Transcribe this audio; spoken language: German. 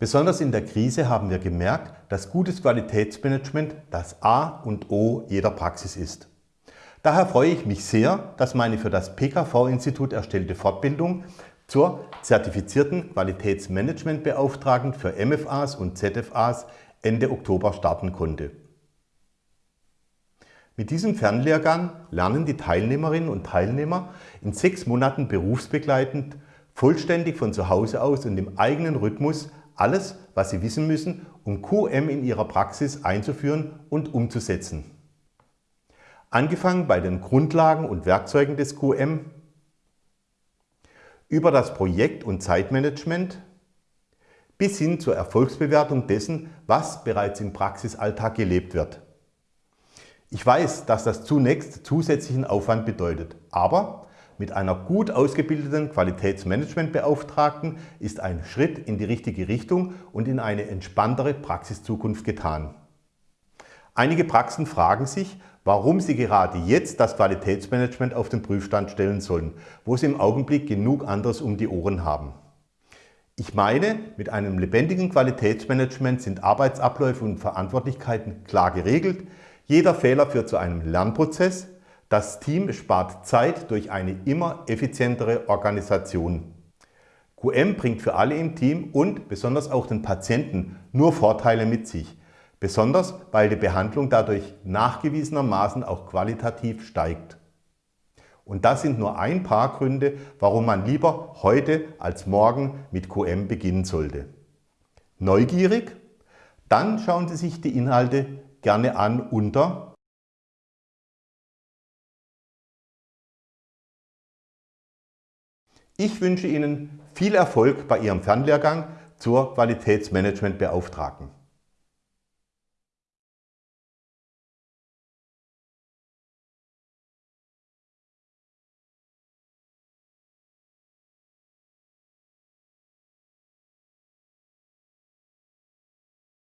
Besonders in der Krise haben wir gemerkt, dass gutes Qualitätsmanagement das A und O jeder Praxis ist. Daher freue ich mich sehr, dass meine für das PKV-Institut erstellte Fortbildung zur zertifizierten Qualitätsmanagementbeauftragten für MFAs und ZFAs Ende Oktober starten konnte. Mit diesem Fernlehrgang lernen die Teilnehmerinnen und Teilnehmer in sechs Monaten berufsbegleitend vollständig von zu Hause aus und im eigenen Rhythmus alles, was sie wissen müssen, um QM in ihrer Praxis einzuführen und umzusetzen. Angefangen bei den Grundlagen und Werkzeugen des QM, über das Projekt- und Zeitmanagement bis hin zur Erfolgsbewertung dessen, was bereits im Praxisalltag gelebt wird. Ich weiß, dass das zunächst zusätzlichen Aufwand bedeutet, aber mit einer gut ausgebildeten Qualitätsmanagementbeauftragten ist ein Schritt in die richtige Richtung und in eine entspanntere Praxiszukunft getan. Einige Praxen fragen sich, warum sie gerade jetzt das Qualitätsmanagement auf den Prüfstand stellen sollen, wo sie im Augenblick genug anderes um die Ohren haben. Ich meine, mit einem lebendigen Qualitätsmanagement sind Arbeitsabläufe und Verantwortlichkeiten klar geregelt, jeder Fehler führt zu einem Lernprozess, das Team spart Zeit durch eine immer effizientere Organisation. QM bringt für alle im Team und besonders auch den Patienten nur Vorteile mit sich, besonders weil die Behandlung dadurch nachgewiesenermaßen auch qualitativ steigt. Und das sind nur ein paar Gründe, warum man lieber heute als morgen mit QM beginnen sollte. Neugierig? Dann schauen Sie sich die Inhalte gerne an unter Ich wünsche Ihnen viel Erfolg bei Ihrem Fernlehrgang zur Qualitätsmanagementbeauftragten.